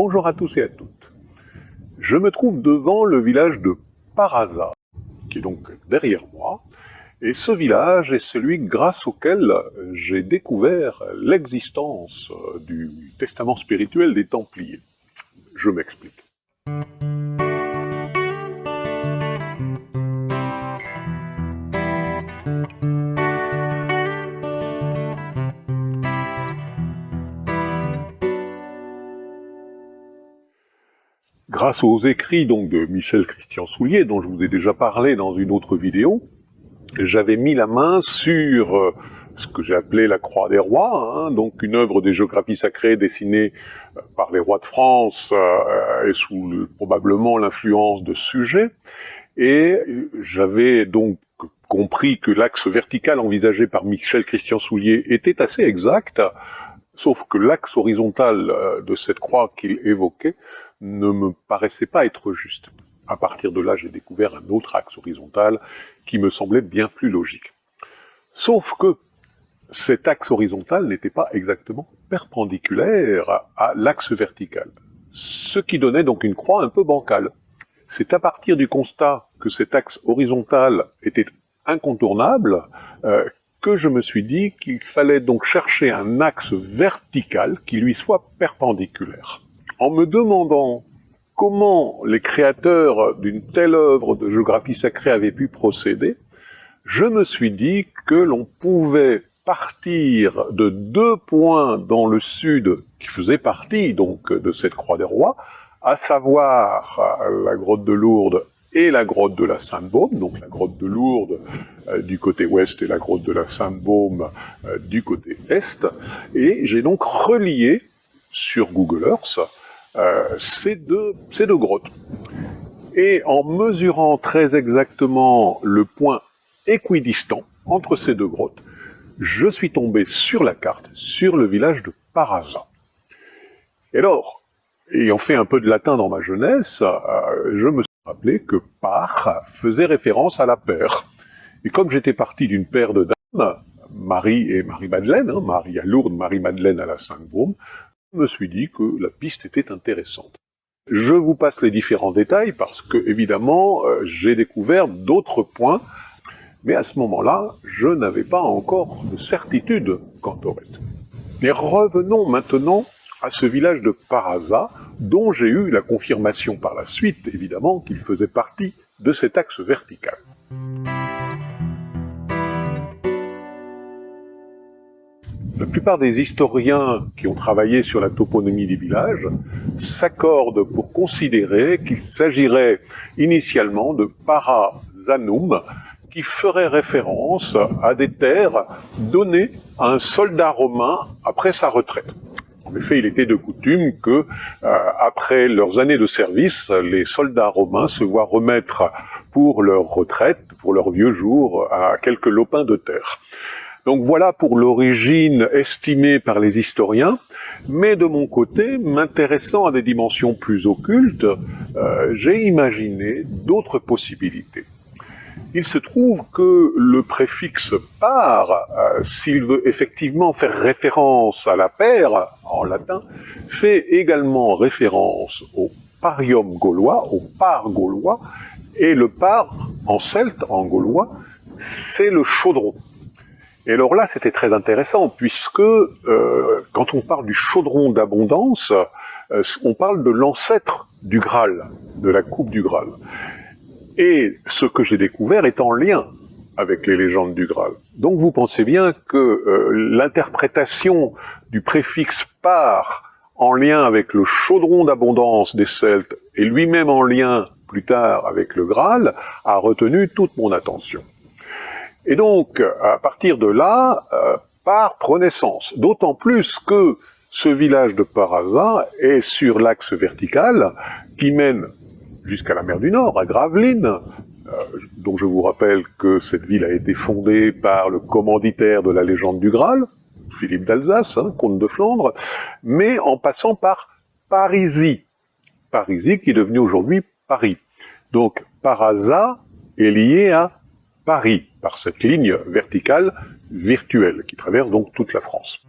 Bonjour à tous et à toutes. Je me trouve devant le village de Paraza, qui est donc derrière moi, et ce village est celui grâce auquel j'ai découvert l'existence du testament spirituel des Templiers. Je m'explique. Grâce aux écrits donc de Michel Christian Soulier, dont je vous ai déjà parlé dans une autre vidéo, j'avais mis la main sur euh, ce que j'ai appelé la Croix des Rois, hein, donc une œuvre des géographies sacrées dessinée euh, par les rois de France euh, et sous probablement l'influence de sujets. Et j'avais donc compris que l'axe vertical envisagé par Michel Christian Soulier était assez exact, sauf que l'axe horizontal de cette croix qu'il évoquait ne me paraissait pas être juste. À partir de là, j'ai découvert un autre axe horizontal qui me semblait bien plus logique. Sauf que cet axe horizontal n'était pas exactement perpendiculaire à l'axe vertical, ce qui donnait donc une croix un peu bancale. C'est à partir du constat que cet axe horizontal était incontournable euh, que je me suis dit qu'il fallait donc chercher un axe vertical qui lui soit perpendiculaire en me demandant comment les créateurs d'une telle œuvre de géographie sacrée avaient pu procéder, je me suis dit que l'on pouvait partir de deux points dans le sud qui faisaient partie donc de cette Croix des Rois, à savoir la grotte de Lourdes et la grotte de la Sainte-Baume, donc la grotte de Lourdes euh, du côté ouest et la grotte de la Sainte-Baume euh, du côté est, et j'ai donc relié sur Google Earth ces, deux, ces deux grottes. Et en mesurant très exactement le point équidistant entre ces deux grottes, je suis tombé sur la carte, sur le village de Paraza. Et alors, ayant fait un peu de latin dans ma jeunesse, euh, je me suis rappelé que par faisait référence à la paire. Et comme j'étais parti d'une paire de dames, Marie et Marie-Madeleine, hein, Marie à Lourdes, Marie-Madeleine à la Sainte-Baume, me suis dit que la piste était intéressante. Je vous passe les différents détails parce que, évidemment, euh, j'ai découvert d'autres points, mais à ce moment-là, je n'avais pas encore de certitude quant au reste. Mais revenons maintenant à ce village de Paraza, dont j'ai eu la confirmation par la suite, évidemment, qu'il faisait partie de cet axe vertical. La plupart des historiens qui ont travaillé sur la toponymie des villages s'accordent pour considérer qu'il s'agirait initialement de Parazanum, qui ferait référence à des terres données à un soldat romain après sa retraite. En effet, il était de coutume que, euh, après leurs années de service, les soldats romains se voient remettre pour leur retraite, pour leurs vieux jours, à quelques lopins de terre. Donc voilà pour l'origine estimée par les historiens, mais de mon côté, m'intéressant à des dimensions plus occultes, euh, j'ai imaginé d'autres possibilités. Il se trouve que le préfixe par, euh, s'il veut effectivement faire référence à la paire en latin, fait également référence au parium gaulois, au par gaulois, et le par en celte, en gaulois, c'est le chaudron. Et alors là, c'était très intéressant, puisque euh, quand on parle du chaudron d'abondance, euh, on parle de l'ancêtre du Graal, de la coupe du Graal. Et ce que j'ai découvert est en lien avec les légendes du Graal. Donc vous pensez bien que euh, l'interprétation du préfixe par en lien avec le chaudron d'abondance des Celtes et lui-même en lien plus tard avec le Graal a retenu toute mon attention. Et donc, à partir de là, euh, par prenait sens. D'autant plus que ce village de Paraza est sur l'axe vertical qui mène jusqu'à la mer du Nord, à Gravelines, euh, dont je vous rappelle que cette ville a été fondée par le commanditaire de la légende du Graal, Philippe d'Alsace, hein, comte de Flandre, mais en passant par Parisie. Parisie qui est devenu aujourd'hui Paris. Donc Paraza est lié à Paris par cette ligne verticale virtuelle qui traverse donc toute la France.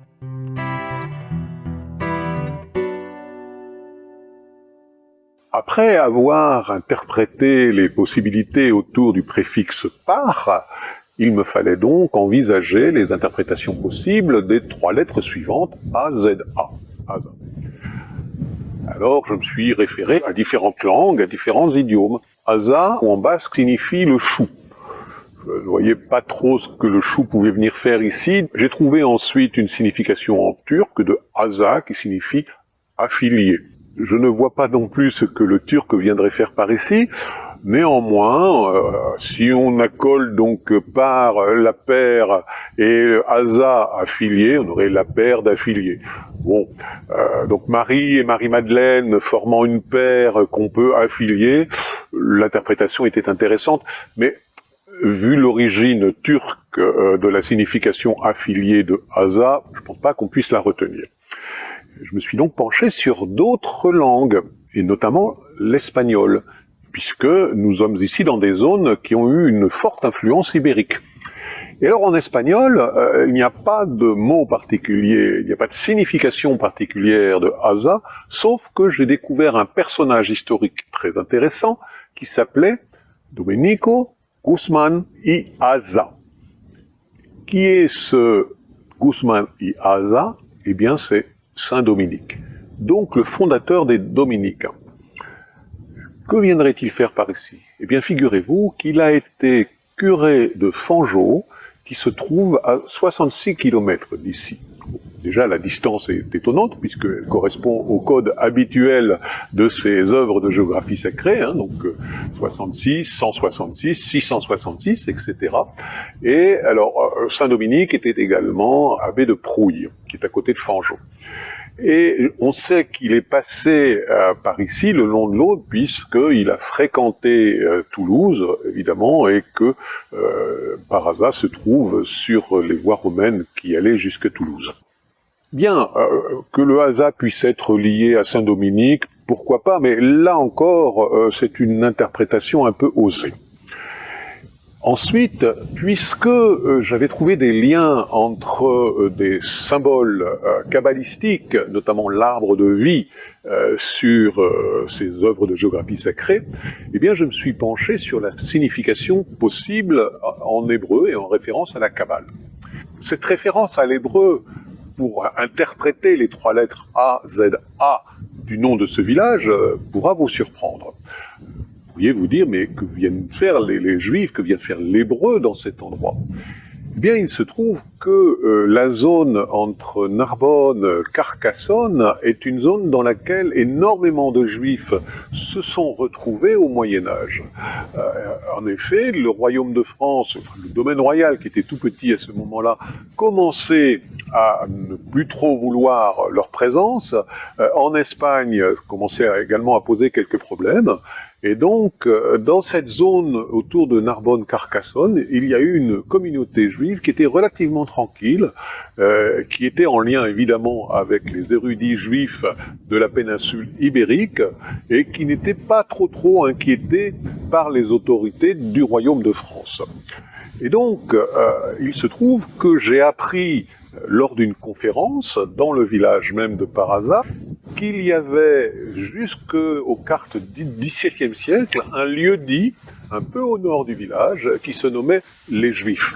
Après avoir interprété les possibilités autour du préfixe par, il me fallait donc envisager les interprétations possibles des trois lettres suivantes AZA. Alors je me suis référé à différentes langues, à différents idiomes. Aza, en basque, signifie le chou. Je ne voyais pas trop ce que le chou pouvait venir faire ici. J'ai trouvé ensuite une signification en turc de Aza qui signifie affilié. Je ne vois pas non plus ce que le turc viendrait faire par ici. Néanmoins, euh, si on accole donc par la paire et Asa affilié, on aurait la paire d'affiliés. Bon, euh, donc Marie et Marie-Madeleine formant une paire qu'on peut affilier, l'interprétation était intéressante, mais vu l'origine turque euh, de la signification affiliée de Asa, je ne pense pas qu'on puisse la retenir. Je me suis donc penché sur d'autres langues, et notamment l'espagnol puisque nous sommes ici dans des zones qui ont eu une forte influence ibérique. Et alors en espagnol, euh, il n'y a pas de mot particulier, il n'y a pas de signification particulière de Asa, sauf que j'ai découvert un personnage historique très intéressant qui s'appelait Domenico Guzmán y Asa. Qui est ce Guzmán y Asa Eh bien c'est Saint Dominique, donc le fondateur des Dominicains. Que viendrait-il faire par ici? Eh bien, figurez-vous qu'il a été curé de Fangeau, qui se trouve à 66 km d'ici. Déjà, la distance est étonnante, puisqu'elle correspond au code habituel de ces œuvres de géographie sacrée, hein, donc 66, 166, 666, etc. Et alors, euh, Saint-Dominique était également abbé de Prouille, qui est à côté de Fangeau. Et on sait qu'il est passé euh, par ici le long de l'Aude, puisqu'il a fréquenté euh, Toulouse, évidemment, et que euh, Parasa se trouve sur les voies romaines qui allaient jusqu'à Toulouse. Bien, que le hasard puisse être lié à Saint-Dominique, pourquoi pas, mais là encore, c'est une interprétation un peu osée. Ensuite, puisque euh, j'avais trouvé des liens entre euh, des symboles euh, kabbalistiques, notamment l'arbre de vie, sur ces œuvres de géographie sacrée, eh bien, je me suis penché sur la signification possible en hébreu et en référence à la Kabbale. Cette référence à l'hébreu pour interpréter les trois lettres A, Z, A du nom de ce village pourra vous surprendre pourriez vous dire, mais que viennent faire les, Juifs, que vient faire l'Hébreu dans cet endroit? Eh bien, il se trouve que euh, la zone entre Narbonne, Carcassonne est une zone dans laquelle énormément de Juifs se sont retrouvés au Moyen Âge. Euh, en effet, le royaume de France, le domaine royal qui était tout petit à ce moment-là, commençait à ne plus trop vouloir leur présence. Euh, en Espagne, commençait également à poser quelques problèmes. Et donc, euh, dans cette zone autour de Narbonne-Carcassonne, il y a eu une communauté juive qui était relativement tranquille, euh, qui était en lien évidemment avec les érudits juifs de la péninsule ibérique, et qui n'était pas trop trop inquiétés par les autorités du royaume de France. Et donc, euh, il se trouve que j'ai appris lors d'une conférence dans le village même de Parasa qu'il y avait jusqu'aux cartes du XVIIe siècle un lieu dit un peu au nord du village qui se nommait les Juifs.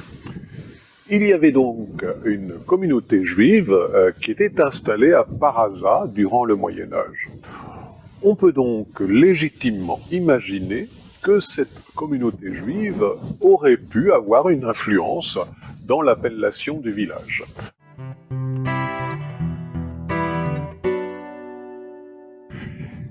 Il y avait donc une communauté juive euh, qui était installée à Parasa durant le Moyen Âge. On peut donc légitimement imaginer que cette communauté juive aurait pu avoir une influence dans l'appellation du village.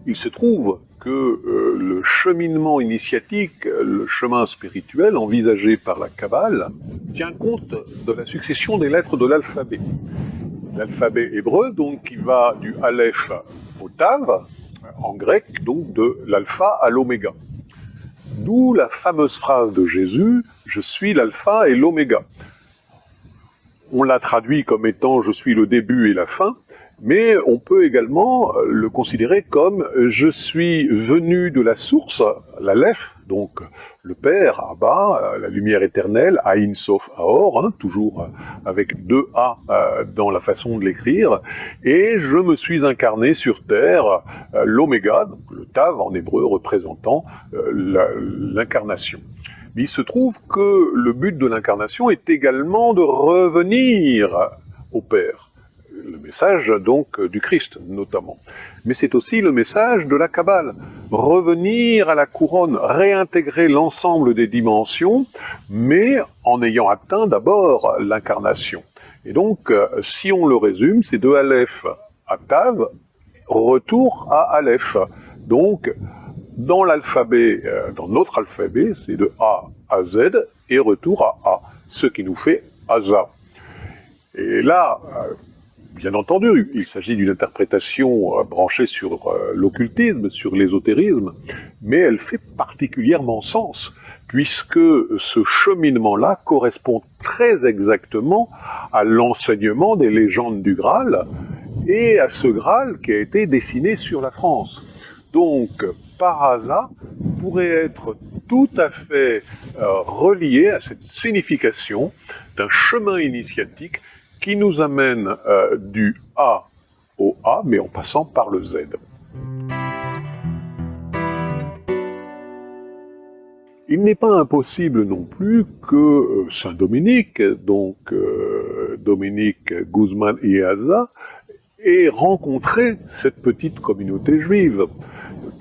Il se trouve que euh, le cheminement initiatique, le chemin spirituel envisagé par la Kabbale, tient compte de la succession des lettres de l'alphabet. L'alphabet hébreu, donc, qui va du Aleph au Tav, en grec, donc de l'alpha à l'oméga. D'où la fameuse phrase de Jésus, je suis l'alpha et l'oméga. On l'a traduit comme étant je suis le début et la fin, mais on peut également euh, le considérer comme je suis venu de la source, la Lef, donc le Père, Abba, la lumière éternelle, Aïn Sof Aor, hein, toujours avec deux A dans la façon de l'écrire, et je me suis incarné sur Terre, l'Oméga, le Tav en hébreu représentant l'incarnation. Il se trouve que le but de l'incarnation est également de revenir au Père. Le message donc du Christ notamment. Mais c'est aussi le message de la Kabbale. Revenir à la couronne, réintégrer l'ensemble des dimensions, mais en ayant atteint d'abord l'incarnation. Et donc, si on le résume, c'est de Aleph à Tav, retour à Aleph. Donc, dans l'alphabet, euh, dans notre alphabet, c'est de A à Z et retour à A, ce qui nous fait Asa. Et là, euh, bien entendu, il s'agit d'une interprétation euh, branchée sur l'occultisme, sur l'ésotérisme, mais elle fait particulièrement sens, puisque ce cheminement-là correspond très exactement à l'enseignement des légendes du Graal et à ce Graal qui a été dessiné sur la France. Donc, Parasa pourrait être tout à fait euh, relié à cette signification d'un chemin initiatique qui nous amène euh, du A au A, mais en passant par le Z. Il n'est pas impossible non plus que euh, Saint Dominique, donc Dominique Guzman Iaza, ait rencontré cette petite communauté juive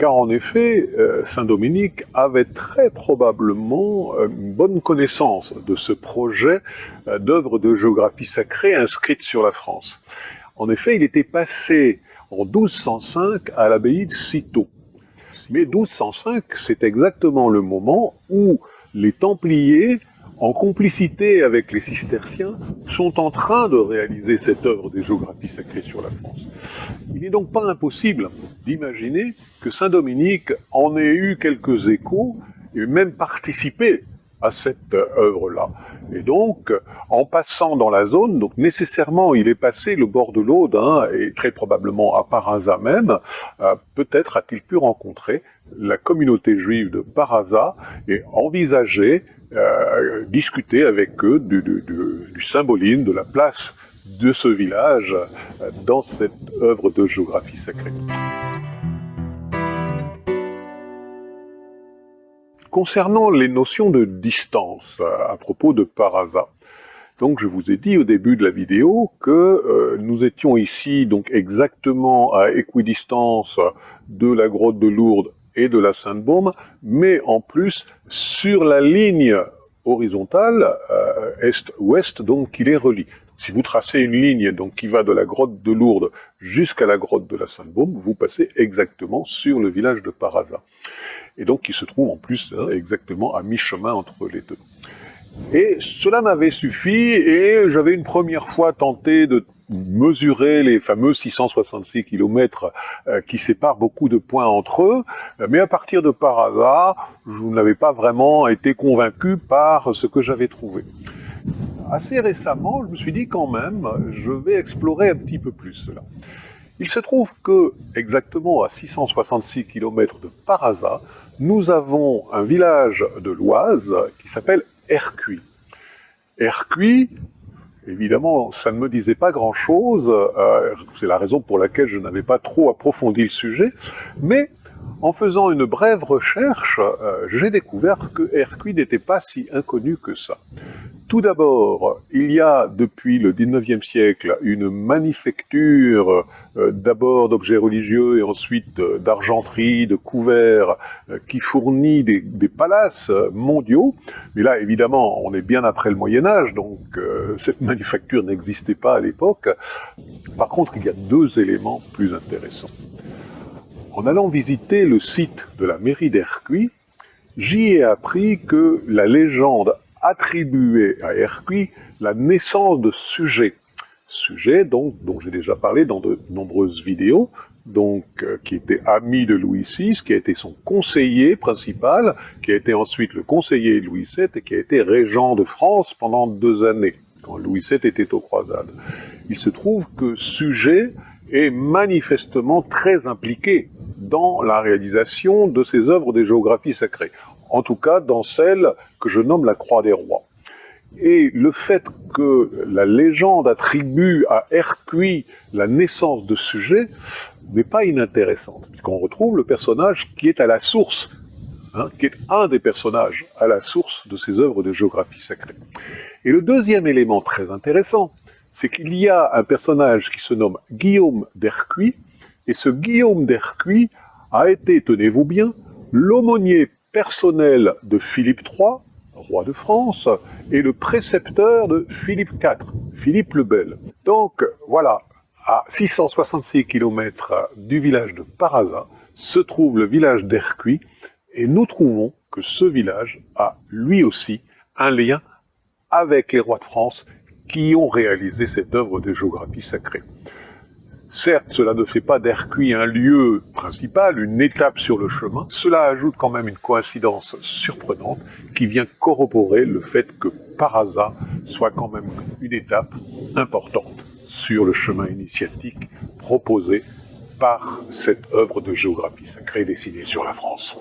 car en effet, euh, Saint Dominique avait très probablement euh, une bonne connaissance de ce projet euh, d'œuvre de géographie sacrée inscrite sur la France. En effet, il était passé en 1205 à l'abbaye de Cîteaux. Mais 1205, c'est exactement le moment où les Templiers en complicité avec les cisterciens, sont en train de réaliser cette œuvre des géographies sacrées sur la France. Il n'est donc pas impossible d'imaginer que Saint Dominique en ait eu quelques échos et même participé à cette œuvre-là. Et donc, en passant dans la zone, donc nécessairement, il est passé le bord de l'Aude, hein, et très probablement à Parasa même, euh, peut-être a-t-il pu rencontrer la communauté juive de Parasa et envisager euh, discuter avec eux du, symbolisme, de la place de ce village euh, dans cette œuvre de géographie sacrée. Concernant les notions de distance euh, à propos de Parasa, donc je vous ai dit au début de la vidéo que nous étions ici donc exactement à équidistance de la grotte de Lourdes et de la Sainte-Baume, mais en plus sur la ligne horizontale euh, est-ouest, donc qui les relie. Si vous tracez une ligne donc qui va de la grotte de Lourdes jusqu'à la grotte de la Sainte-Baume, vous passez exactement sur le village de Parasa. Et donc qui se trouve en plus hein, exactement à mi-chemin entre les deux. Et cela m'avait suffi et j'avais une première fois tenté de mesurer les fameux 666 km euh, qui séparent beaucoup de points entre eux, mais à partir de par hasard, je n'avais pas vraiment été convaincu par ce que j'avais trouvé. Assez récemment, je me suis dit quand même, je vais explorer un petit peu plus cela. Il se trouve que, exactement à 666 km de Parasa, nous avons un village de l'Oise qui s'appelle Ercuy. Ercuy, Évidemment, ça ne me disait pas grand-chose, euh, c'est la raison pour laquelle je n'avais pas trop approfondi le sujet, mais en faisant une brève recherche, euh, j'ai découvert que Hercule n'était pas si inconnu que ça. Tout d'abord, il y a depuis le 19e siècle une manufacture euh, d'abord d'objets religieux et ensuite euh, d'argenterie, de couverts qui fournit des, palaces mondiaux. Mais là, évidemment, on est bien après le Moyen Âge, donc cette manufacture n'existait pas à l'époque. Par contre, il y a deux éléments plus intéressants. En allant visiter le site de la mairie d'Hercuy, j'y ai appris que la légende attribuer à Hercuy la naissance de sujets. Sujets donc, dont j'ai déjà parlé dans de nombreuses vidéos, donc euh, qui était ami de Louis VI, qui a été son conseiller principal, qui a été ensuite le conseiller Louis VII et qui a été régent de France pendant deux années, quand Louis VII était aux croisades. Il se trouve que Sujet est manifestement très impliqué dans la réalisation de ces œuvres des géographies sacrées, en tout cas dans celle que je nomme la Croix des Rois. Et le fait que la légende attribue à Hercuis la naissance de sujet n'est pas inintéressante, puisqu'on retrouve le personnage qui est à la source, hein, qui est un des personnages à la source de ces œuvres de géographie sacrée. Et le deuxième élément très intéressant, c'est qu'il y a un personnage qui se nomme Guillaume d'Hercuis, et ce Guillaume d'Hercuis a été, tenez-vous bien, l'aumônier personnel de Philippe III, roi de France, et le précepteur de Philippe IV, Philippe le Bel. Donc voilà, à 666 km du village de Parasa se trouve le village d'Hercuis, et nous trouvons que ce village a lui aussi un lien avec les rois de France qui ont réalisé cette œuvre de géographie sacrée. Certes, cela ne fait pas d'Hercuis un lieu principal, une étape sur le chemin, cela ajoute quand même une coïncidence surprenante qui vient corroborer le fait que Parasa soit quand même une étape importante sur le chemin initiatique proposé par cette œuvre de géographie sacrée dessinée sur la France.